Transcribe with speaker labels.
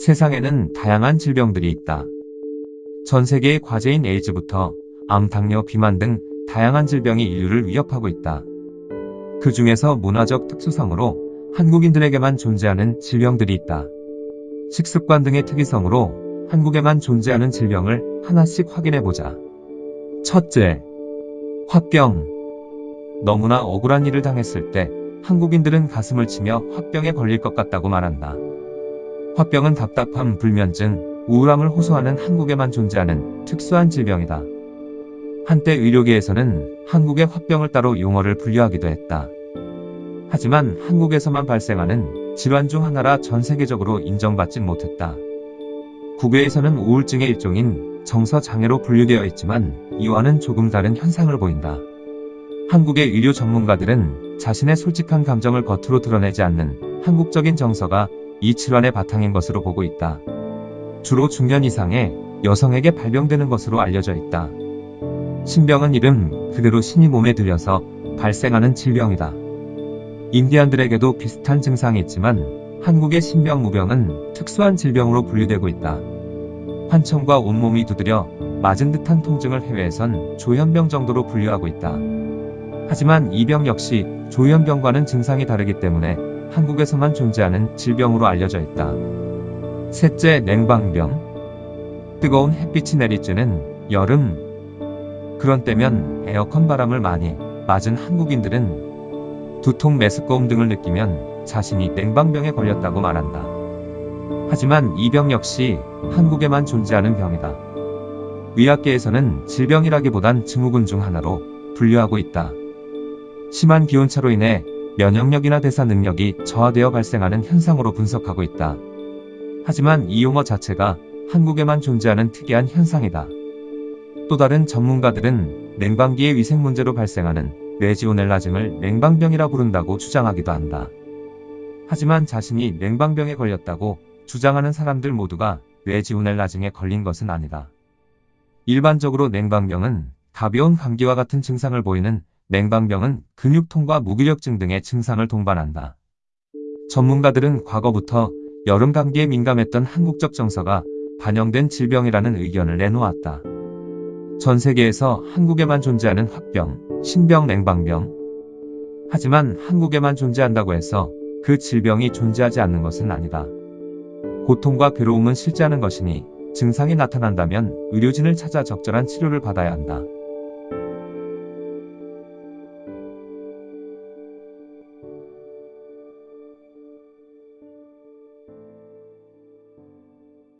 Speaker 1: 세상에는 다양한 질병들이 있다. 전 세계의 과제인 에이즈부터 암, 당뇨, 비만 등 다양한 질병이 인류를 위협하고 있다. 그 중에서 문화적 특수성으로 한국인들에게만 존재하는 질병들이 있다. 식습관 등의 특이성으로 한국에만 존재하는 질병을 하나씩 확인해보자. 첫째, 화병. 너무나 억울한 일을 당했을 때 한국인들은 가슴을 치며 화병에 걸릴 것 같다고 말한다. 화병은 답답함, 불면증, 우울함을 호소하는 한국에만 존재하는 특수한 질병이다. 한때 의료계에서는 한국의 화병을 따로 용어를 분류하기도 했다. 하지만 한국에서만 발생하는 질환 중 하나라 전 세계적으로 인정받진 못했다. 국외에서는 우울증의 일종인 정서장애로 분류되어 있지만 이와는 조금 다른 현상을 보인다. 한국의 의료 전문가들은 자신의 솔직한 감정을 겉으로 드러내지 않는 한국적인 정서가 이 질환의 바탕인 것으로 보고 있다. 주로 중년 이상의 여성에게 발병되는 것으로 알려져 있다. 신병은 이름 그대로 신이 몸에 들여서 발생하는 질병이다. 인디안들에게도 비슷한 증상이 있지만 한국의 신병무병은 특수한 질병으로 분류되고 있다. 환청과 온몸이 두드려 맞은 듯한 통증을 해외에선 조현병 정도로 분류하고 있다. 하지만 이 병 역시 조현병과는 증상이 다르기 때문에 한국에서만 존재하는 질병으로 알려져 있다. 셋째, 냉방병. 뜨거운 햇빛이 내리쬐는 여름. 그런 때면 에어컨 바람을 많이 맞은 한국인들은 두통, 메스꺼움 등을 느끼면 자신이 냉방병에 걸렸다고 말한다. 하지만 이 병 역시 한국에만 존재하는 병이다. 의학계에서는 질병이라기보단 증후군 중 하나로 분류하고 있다. 심한 기온차로 인해 면역력이나 대사 능력이 저하되어 발생하는 현상으로 분석하고 있다. 하지만 이 용어 자체가 한국에만 존재하는 특이한 현상이다. 또 다른 전문가들은 냉방기의 위생 문제로 발생하는 레지오넬라증을 냉방병이라 부른다고 주장하기도 한다. 하지만 자신이 냉방병에 걸렸다고 주장하는 사람들 모두가 레지오넬라증에 걸린 것은 아니다. 일반적으로 냉방병은 가벼운 감기와 같은 증상을 보이는 냉방병은 근육통과 무기력증 등의 증상을 동반한다. 전문가들은 과거부터 여름 감기에 민감했던 한국적 정서가 반영된 질병이라는 의견을 내놓았다. 전 세계에서 한국에만 존재하는 화병, 신병, 냉방병. 하지만 한국에만 존재한다고 해서 그 질병이 존재하지 않는 것은 아니다. 고통과 괴로움은 실제하는 것이니 증상이 나타난다면 의료진을 찾아 적절한 치료를 받아야 한다.